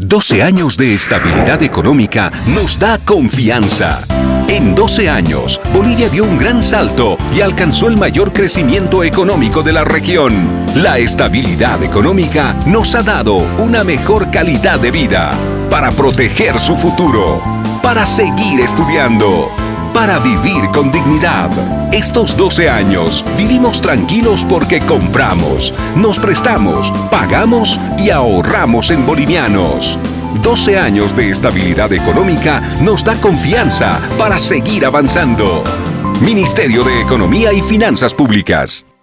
12 años de estabilidad económica nos da confianza. En 12 años, Bolivia dio un gran salto y alcanzó el mayor crecimiento económico de la región. La estabilidad económica nos ha dado una mejor calidad de vida para proteger su futuro, para seguir estudiando, para vivir con dignidad. Estos 12 años vivimos tranquilos porque compramos, nos prestamos, pagamos y ahorramos en bolivianos. 12 años de estabilidad económica nos da confianza para seguir avanzando. Ministerio de Economía y Finanzas Públicas.